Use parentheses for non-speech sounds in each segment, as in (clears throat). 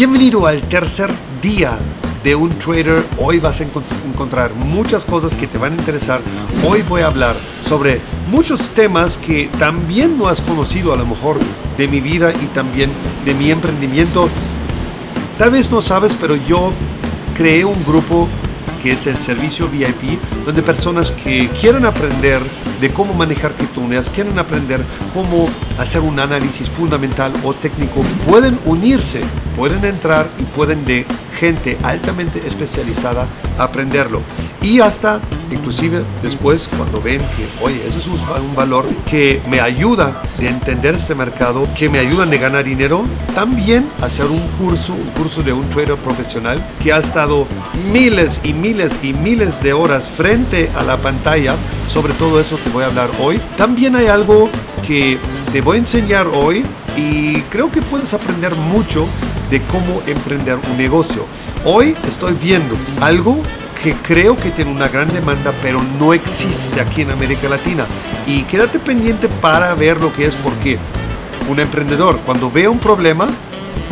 Bienvenido al tercer día de un trader. Hoy vas a encontrar muchas cosas que te van a interesar. Hoy voy a hablar sobre muchos temas que también no has conocido a lo mejor de mi vida y también de mi emprendimiento. Tal vez no sabes, pero yo creé un grupo que es el servicio VIP, donde personas que quieren aprender de cómo manejar criptomonedas, quieren aprender cómo hacer un análisis fundamental o técnico, pueden unirse, pueden entrar y pueden de gente altamente especializada aprenderlo. Y hasta, inclusive después, cuando ven que, oye, ese es un, valor que me ayuda a entender este mercado, que me ayuda a ganar dinero, también hacer un curso, un curso de un trader profesional que ha estado miles y miles y miles de horas frente a la pantalla. Sobre todo eso te voy a hablar hoy. También hay algo que te voy a enseñar hoy y creo que puedes aprender mucho de cómo emprender un negocio. Hoy estoy viendo algo que creo que tiene una gran demanda, pero no existe aquí en América Latina. Y quédate pendiente para ver lo que es, porque un emprendedor, cuando ve un problema,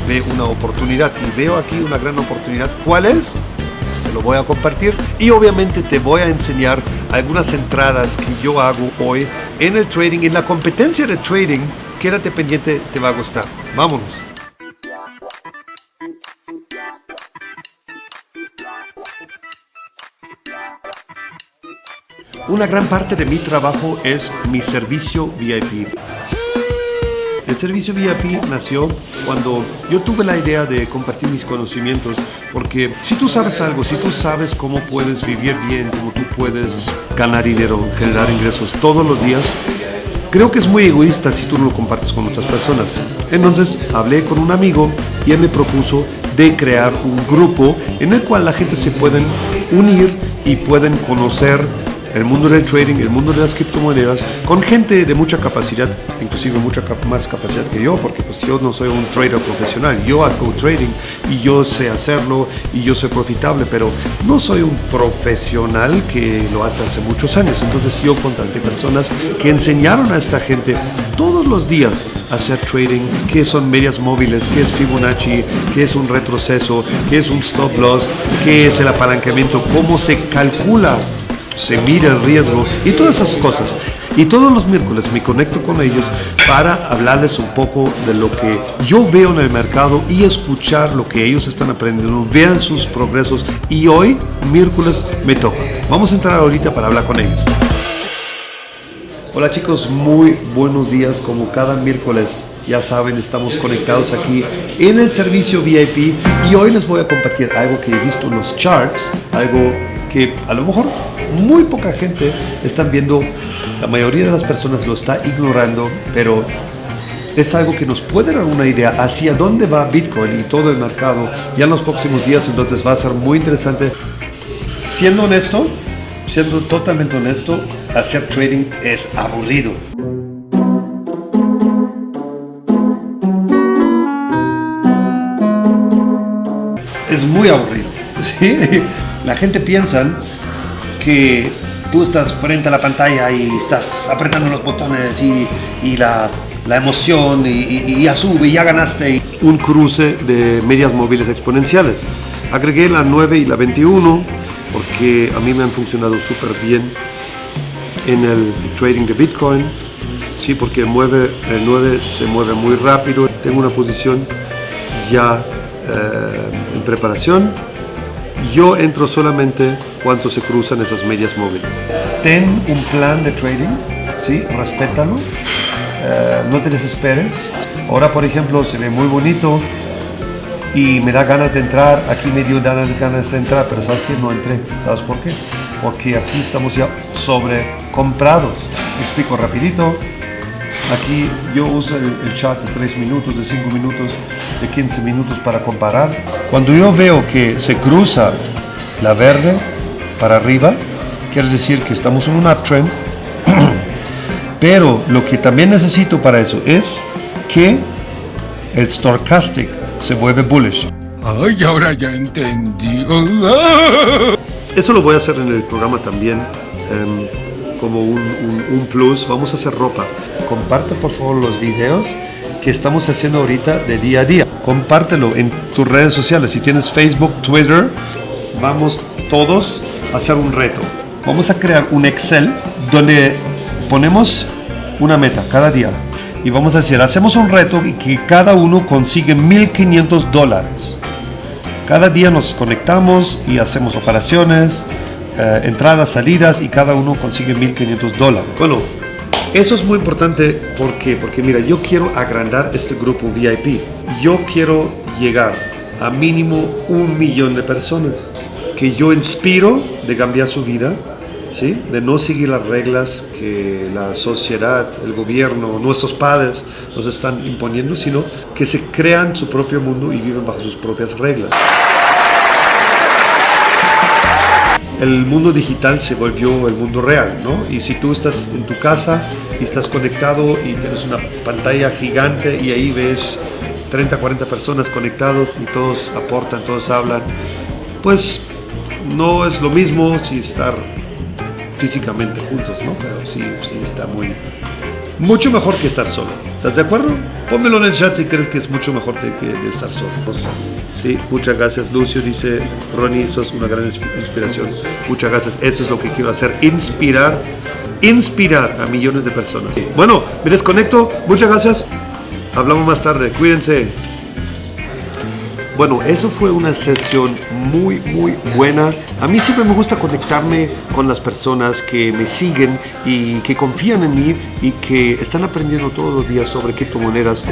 ve una oportunidad. Y veo aquí una gran oportunidad. ¿Cuál es? Te lo voy a compartir. Y obviamente te voy a enseñar algunas entradas que yo hago hoy en el trading, en la competencia de trading. Quédate pendiente, te va a gustar. Vámonos. Una gran parte de mi trabajo es mi servicio VIP. El servicio VIP nació cuando yo tuve la idea de compartir mis conocimientos, porque si tú sabes algo, si tú sabes cómo puedes vivir bien, cómo tú puedes ganar dinero, generar ingresos todos los días, creo que es muy egoísta si tú no lo compartes con otras personas. Entonces hablé con un amigo y él me propuso de crear un grupo en el cual la gente se pueden unir y pueden conocer el mundo del trading, el mundo de las criptomonedas, con gente de mucha capacidad, inclusive mucha más capacidad que yo, porque pues yo no soy un trader profesional, yo hago trading y yo sé hacerlo y yo soy profitable, pero no soy un profesional que lo hace hace muchos años. Entonces yo contraté personas que enseñaron a esta gente todos los días a hacer trading, qué son medias móviles, qué es Fibonacci, qué es un retroceso, qué es un stop loss, qué es el apalancamiento, cómo se calcula se mira el riesgo y todas esas cosas. Y todos los miércoles me conecto con ellos para hablarles un poco de lo que yo veo en el mercado y escuchar lo que ellos están aprendiendo, vean sus progresos. Y hoy, miércoles, me toca. Vamos a entrar ahorita para hablar con ellos. Hola chicos, muy buenos días. Como cada miércoles, ya saben, estamos conectados aquí en el servicio VIP y hoy les voy a compartir algo que he visto en los charts, algo que a lo mejor muy poca gente están viendo, la mayoría de las personas lo está ignorando, pero es algo que nos puede dar una idea hacia dónde va Bitcoin y todo el mercado ya en los próximos días, entonces va a ser muy interesante. Siendo honesto, siendo totalmente honesto, hacer trading es aburrido. Es muy aburrido. (laughs) La gente piensa que tú estás frente a la pantalla y estás apretando los botones y, la, emoción y, ya sube y ya ganaste. Un cruce de medias móviles exponenciales. Agregué la 9 y la 21 porque a mí me han funcionado súper bien en el trading de Bitcoin. Sí, porque mueve, el 9 se mueve muy rápido. Tengo una posición ya eh, en preparación. Yo entro solamente cuánto se cruzan esas medias móviles. Ten un plan de trading, ¿sí? respétalo, eh, no te desesperes. Ahora, por ejemplo, se ve muy bonito y me da ganas de entrar, aquí me dio ganas, ganas de entrar, pero ¿sabes qué? No entré. ¿Sabes por qué? Porque aquí estamos ya sobrecomprados. explico rapidito. Aquí yo uso el, el, chat de 3 minutos, de 5 minutos, de 15 minutos para comparar. Cuando yo veo que se cruza la verde, para arriba, quiere decir que estamos en un uptrend, (clears throat) pero lo que también necesito para eso es que el stochastic se vuelve bullish. Ay, ahora ya entendí. (laughs) Eso lo voy a hacer en el programa también. Em, como un, un, plus, vamos a hacer ropa. Comparte por favor los videos que estamos haciendo ahorita de día a día. compártelo en tus redes sociales. Si tienes Facebook, Twitter, vamos todos a hacer un reto. Vamos a crear un Excel donde ponemos una meta cada día y vamos a decir, hacemos un reto y que cada uno consigue 1.500 dólares. Cada día nos conectamos y hacemos operaciones, eh, entradas, salidas y cada uno consigue 1.500 dólares. Bueno, eso es muy importante porque, porque mira, yo quiero agrandar este grupo VIP. Yo quiero llegar a mínimo un millón de personas que yo inspiro de cambiar su vida ¿sí? de no seguir las reglas que la sociedad, el gobierno, nuestros padres nos están imponiendo, sino que se crean su propio mundo y viven bajo sus propias reglas. El mundo digital se volvió el mundo real, ¿no? Y si tú estás en tu casa y estás conectado y tienes una pantalla gigante y ahí ves 30, 40 personas conectados y todos aportan, todos hablan, pues no es lo mismo si estar físicamente juntos, ¿no? Pero sí, sí está muy... Mucho mejor que estar solo. ¿Estás de acuerdo? Pónmelo en el chat si crees que es mucho mejor de, estar solo. Sí, muchas gracias Lucio, dice Ronnie, sos una gran inspiración. Muchas gracias, eso es lo que quiero hacer, inspirar, inspirar a millones de personas. Bueno, me desconecto, muchas gracias. Hablamos más tarde, cuídense. Bueno, eso fue una sesión muy, muy buena. A mí siempre me gusta conectarme con las personas que me siguen y que confían en mí y que están aprendiendo todos los días sobre criptomonedas.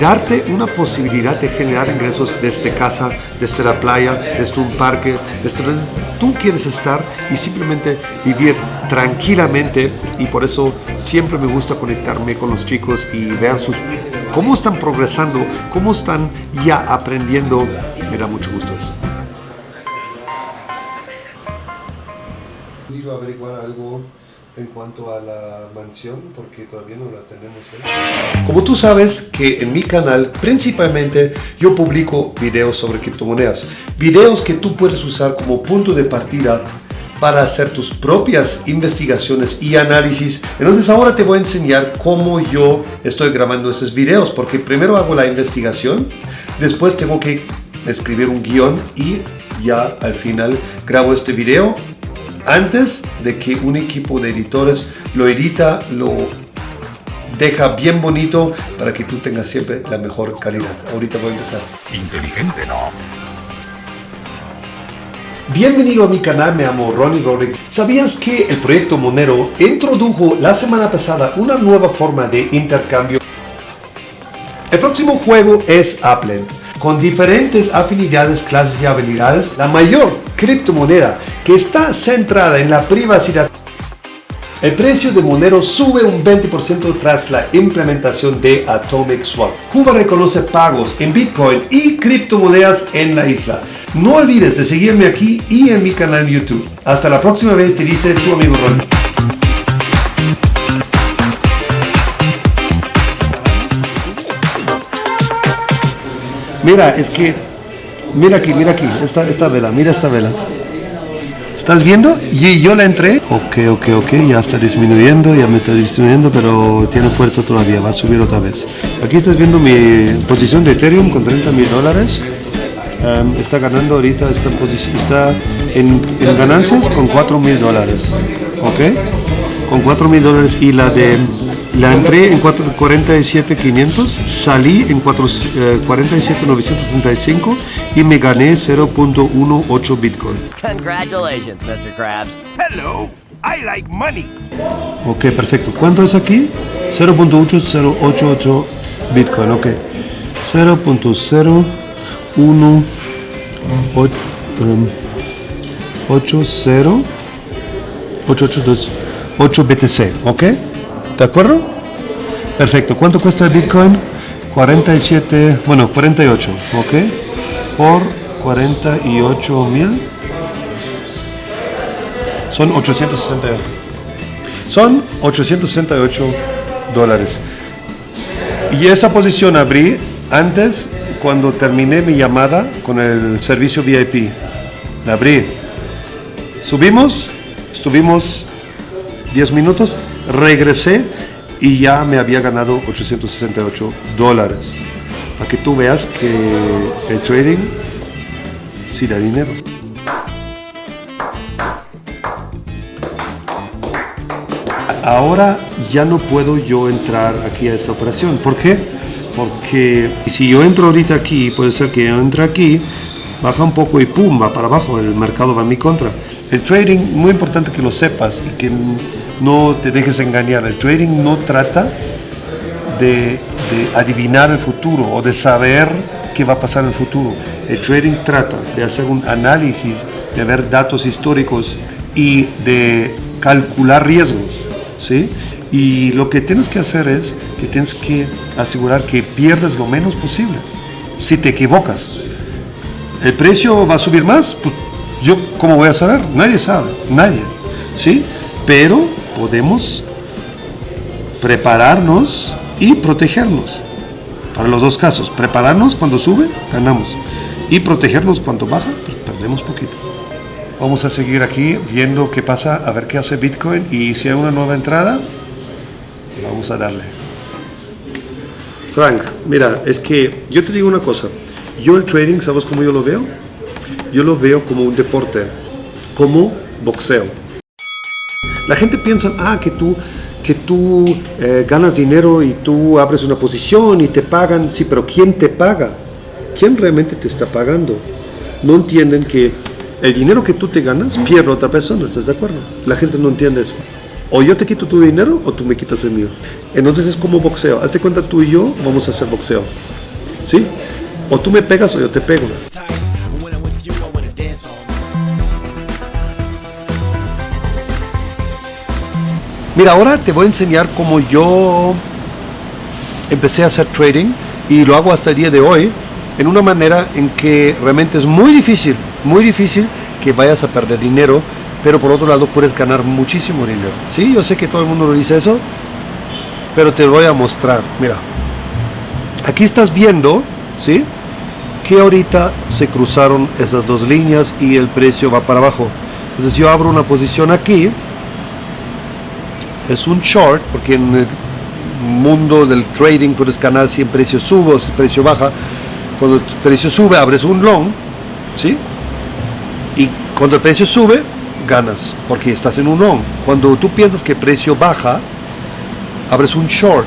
Darte una posibilidad de generar ingresos desde casa, desde la playa, desde un parque, desde donde tú quieres estar y simplemente vivir tranquilamente. Y por eso siempre me gusta conectarme con los chicos y ver sus cómo están progresando, cómo están ya aprendiendo. Me da mucho gusto eso. ¿Puedo averiguar algo en cuanto a la mansión? Porque todavía no la tenemos. ¿eh? Como tú sabes que en mi canal principalmente yo publico videos sobre criptomonedas. Videos que tú puedes usar como punto de partida para hacer tus propias investigaciones y análisis. Entonces ahora te voy a enseñar cómo yo estoy grabando esos videos, porque primero hago la investigación, después tengo que escribir un guion y ya al final grabo este video antes de que un equipo de editores lo edita, lo deja bien bonito para que tú tengas siempre la mejor calidad. Ahorita voy a empezar. Inteligente, ¿no? Bienvenido a mi canal, me llamo Ronnie Rodrick. ¿Sabías que el proyecto Monero introdujo la semana pasada una nueva forma de intercambio? El próximo juego es Applet, con diferentes afinidades, clases y habilidades, la mayor criptomoneda que está centrada en la privacidad. El precio de Monero sube un 20% tras la implementación de Atomic Swap. Cuba reconoce pagos en Bitcoin y criptomonedas en la isla. No olvides de seguirme aquí y en mi canal YouTube. Hasta la próxima vez, te dice tu amigo Ron. Mira, es que, mira aquí, mira aquí, esta, esta vela, mira esta vela. ¿Estás viendo? Y yo la entré. Ok, ok, ok, ya está disminuyendo, ya me está disminuyendo, pero tiene fuerza todavía, va a subir otra vez. Aquí estás viendo mi posición de Ethereum con 30 mil dólares. Um, está ganando ahorita, está está en, en ganancias con 4 mil dólares. ¿Ok? Con 4 mil dólares y la de la entré en 47.500, salí en 47.935 y me gané 0.18 Bitcoin. Congratulations, Mr. Krabs. Hello, I like money. Ok, perfecto. ¿Cuánto es aquí? 0.8088 Bitcoin, ok. 0.018 8 BTC, ¿ok? ¿De acuerdo? Perfecto. ¿Cuánto cuesta el Bitcoin? 47, bueno, 48, ¿ok? Por 48 mil. Son 868. Son 868 dólares. Y esa posición abrí antes cuando terminé mi llamada con el servicio VIP. La abrí. Subimos, estuvimos 10 minutos, regresé y ya me había ganado 868 dólares. para que tú veas que el trading sí da dinero. Ahora ya no puedo yo entrar aquí a esta operación. ¿Por qué? Porque si yo entro ahorita aquí, puede ser que yo entre aquí, baja un poco y pum, va para abajo, el mercado va en mi contra. El trading, muy importante que lo sepas y que no te dejes engañar, el trading no trata de, de adivinar el futuro o de saber qué va a pasar en el futuro. El trading trata de hacer un análisis, de ver datos históricos y de calcular riesgos. ¿sí? Y lo que tienes que hacer es que tienes que asegurar que pierdes lo menos posible. Si te equivocas, ¿el precio va a subir más? Pues, yo, ¿cómo voy a saber? Nadie sabe, nadie. ¿Sí? Pero podemos prepararnos y protegernos. Para los dos casos, prepararnos cuando sube, ganamos. Y protegernos cuando baja, pues perdemos poquito. Vamos a seguir aquí viendo qué pasa, a ver qué hace Bitcoin y si hay una nueva entrada, vamos a darle. Frank, mira, es que yo te digo una cosa. Yo el trading, ¿sabes cómo yo lo veo? Yo lo veo como un deporte, como boxeo. La gente piensa, ah, que tú, que tú eh, ganas dinero y tú abres una posición y te pagan. Sí, pero ¿quién te paga? ¿Quién realmente te está pagando? No entienden que el dinero que tú te ganas pierde otra persona, ¿estás de acuerdo? La gente no entiende eso. O yo te quito tu dinero o tú me quitas el mío. Entonces es como boxeo. Hazte cuenta tú y yo vamos a hacer boxeo. ¿Sí? O tú me pegas o yo te pego. Mira, ahora te voy a enseñar cómo yo empecé a hacer trading y lo hago hasta el día de hoy en una manera en que realmente es muy difícil, muy difícil que vayas a perder dinero, pero por otro lado puedes ganar muchísimo dinero. Sí, yo sé que todo el mundo lo dice eso, pero te voy a mostrar. Mira, aquí estás viendo, ¿sí? Que ahorita se cruzaron esas dos líneas y el precio va para abajo. Entonces yo abro una posición aquí, es un short, porque en el mundo del trading puedes ganar si el precio sube o si el precio baja. Cuando el precio sube, abres un long, ¿sí? Y cuando el precio sube, ganas, porque estás en un long. Cuando tú piensas que precio baja, abres un short,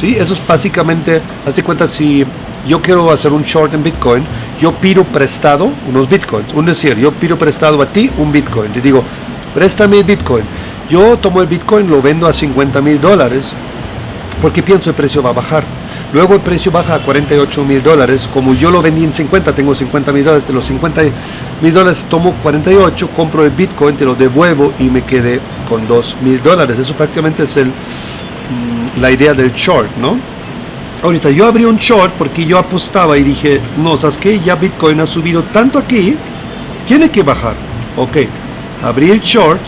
¿sí? Eso es básicamente, hazte cuenta, si yo quiero hacer un short en Bitcoin, yo pido prestado unos Bitcoins. Un decir, yo pido prestado a ti un Bitcoin. Te digo, préstame Bitcoin. Yo tomo el Bitcoin, lo vendo a 50 mil dólares, porque pienso el precio va a bajar. Luego el precio baja a 48 mil dólares. Como yo lo vendí en 50, tengo 50 mil dólares. De los 50 mil dólares tomo 48, compro el Bitcoin, te lo devuelvo y me quedé con 2 mil dólares. Eso prácticamente es el, mm, la idea del short, ¿no? Ahorita yo abrí un short porque yo apostaba y dije, no, ¿sabes qué? Ya Bitcoin ha subido tanto aquí, tiene que bajar. Ok, abrí el short,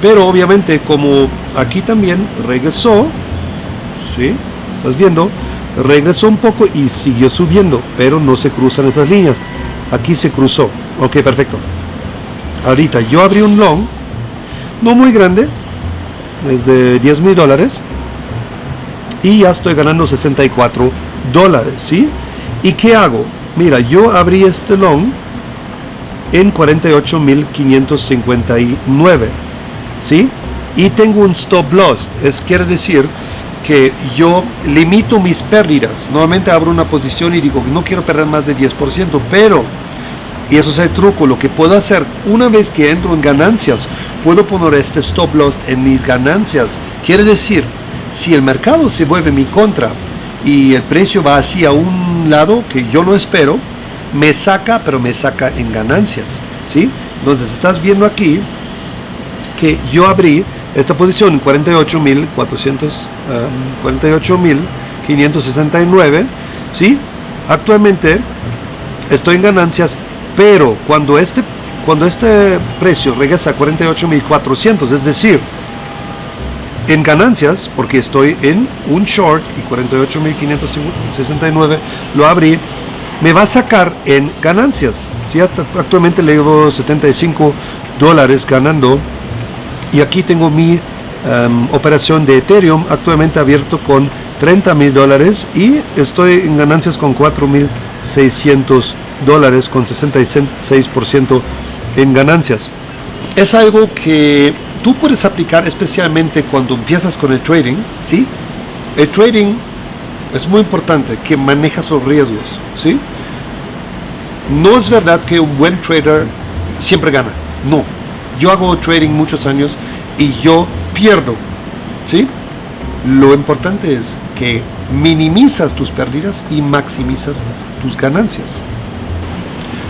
pero obviamente como aquí también regresó, ¿sí? ¿Estás viendo? Regresó un poco y siguió subiendo, pero no se cruzan esas líneas. Aquí se cruzó. Ok, perfecto. Ahorita yo abrí un long, no muy grande, es de 10 mil dólares, y ya estoy ganando 64 dólares, ¿sí? ¿Y qué hago? Mira, yo abrí este long en 48.559, ¿sí? Y tengo un stop loss, es quiere decir que yo limito mis pérdidas. Normalmente abro una posición y digo, no quiero perder más de 10%, pero, y eso es el truco, lo que puedo hacer una vez que entro en ganancias, puedo poner este stop loss en mis ganancias. Quiere decir, si el mercado se vuelve mi contra y el precio va hacia un lado que yo no espero, me saca, pero me saca en ganancias. ¿sí? Entonces estás viendo aquí que yo abrí esta posición en 48.400, 48.569, ¿sí? Actualmente estoy en ganancias, pero cuando este, cuando este precio regresa a 48.400, es decir, en ganancias, porque estoy en un short y 48.569 lo abrí, me va a sacar en ganancias. ¿sí? actualmente le llevo 75 dólares ganando y aquí tengo mi em, operación de Ethereum actualmente abierto con 30 mil dólares y estoy en ganancias con 4.600 dólares con 66% en ganancias. Es algo que tú puedes aplicar especialmente cuando empiezas con el trading, ¿sí? El trading es muy importante que manejas los riesgos, ¿sí? No es verdad que un buen trader siempre gana, no. Yo hago trading muchos años y yo pierdo, ¿sí? Lo importante es que minimizas tus pérdidas y maximizas tus ganancias.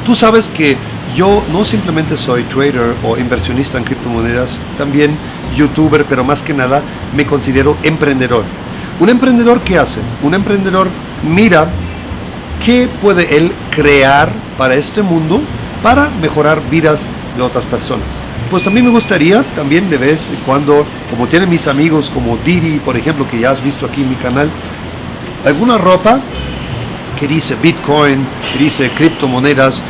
Tú sabes que yo no simplemente soy trader o inversionista en criptomonedas, también youtuber, pero más que nada me considero emprendedor. Un emprendedor qué hace? Un emprendedor mira qué puede él crear para este mundo para mejorar vidas de otras personas. Pues a mí me gustaría también de vez en cuando, como tienen mis amigos como Didi, por ejemplo, que ya has visto aquí en mi canal, alguna ropa que dice Bitcoin, que dice criptomonedas.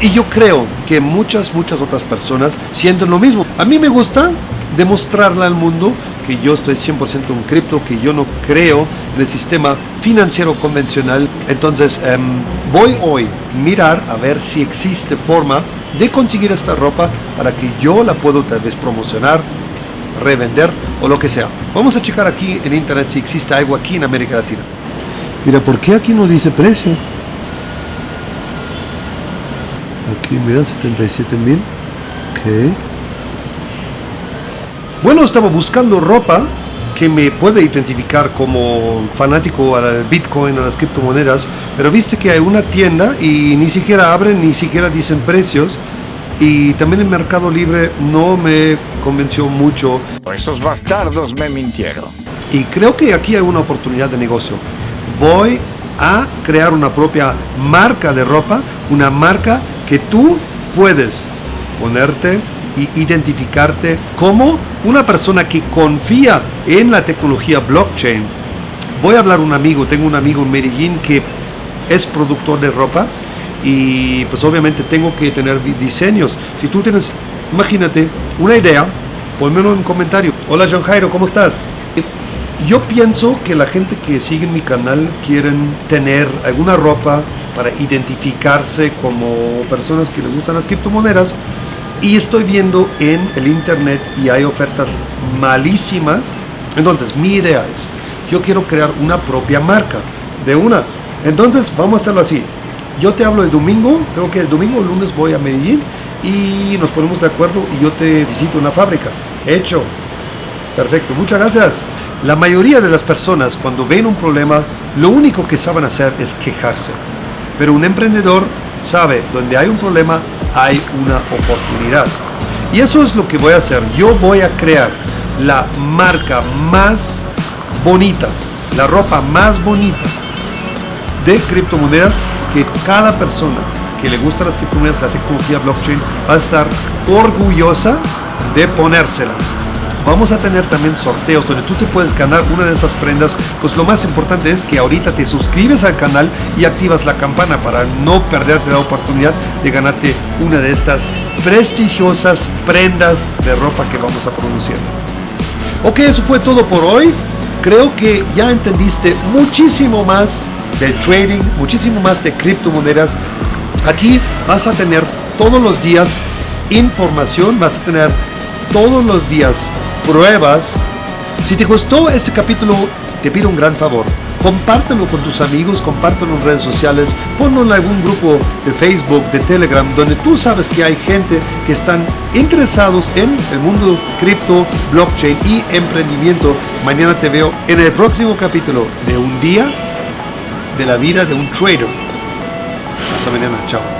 Y yo creo que muchas, muchas otras personas sienten lo mismo. A mí me gusta demostrarle al mundo que yo estoy 100% en cripto, que yo no creo en el sistema financiero convencional. Entonces em, voy hoy mirar a ver si existe forma de conseguir esta ropa para que yo la puedo tal vez promocionar, revender o lo que sea. Vamos a checar aquí en internet si existe algo aquí en América Latina. Mira, ¿por qué aquí no dice precio? Aquí, mira, 77 mil. Ok. Bueno, estaba buscando ropa que me puede identificar como fanático al Bitcoin, a las criptomonedas, pero viste que hay una tienda y ni siquiera abren, ni siquiera dicen precios. Y también el Mercado Libre no me convenció mucho. Esos bastardos me mintieron. Y creo que aquí hay una oportunidad de negocio. Voy a crear una propia marca de ropa, una marca que tú puedes ponerte identificarte como una persona que confía en la tecnología blockchain. Voy a hablar un amigo, tengo un amigo en Medellín que es productor de ropa y pues obviamente tengo que tener diseños. Si tú tienes, imagínate, una idea, ponmelo en un comentario. Hola John Jairo, ¿cómo estás? Yo pienso que la gente que sigue mi canal quieren tener alguna ropa para identificarse como personas que les gustan las criptomonedas y estoy viendo en el internet y hay ofertas malísimas. Entonces, mi idea es, yo quiero crear una propia marca de una. Entonces, vamos a hacerlo así. Yo te hablo el domingo, creo que el domingo o lunes voy a Medellín y nos ponemos de acuerdo y yo te visito una fábrica. Hecho. Perfecto, muchas gracias. La mayoría de las personas cuando ven un problema, lo único que saben hacer es quejarse. Pero un emprendedor sabe, donde hay un problema, hay una oportunidad. Y eso es lo que voy a hacer. Yo voy a crear la marca más bonita, la ropa más bonita de criptomonedas que cada persona que le gusta las criptomonedas, la tecnología blockchain, va a estar orgullosa de ponérsela. Vamos a tener también sorteos donde tú te puedes ganar una de esas prendas. Pues lo más importante es que ahorita te suscribes al canal y activas la campana para no perderte la oportunidad de ganarte una de estas prestigiosas prendas de ropa que vamos a producir. Ok, eso fue todo por hoy. Creo que ya entendiste muchísimo más del trading, muchísimo más de criptomonedas. Aquí vas a tener todos los días información, vas a tener todos los días pruebas. Si te gustó este capítulo, te pido un gran favor. Compártelo con tus amigos, compártelo en redes sociales, ponlo en algún grupo de Facebook, de Telegram, donde tú sabes que hay gente que están interesados en el mundo cripto, blockchain y emprendimiento. Mañana te veo en el próximo capítulo de Un día de la vida de un trader. Hasta mañana, chao.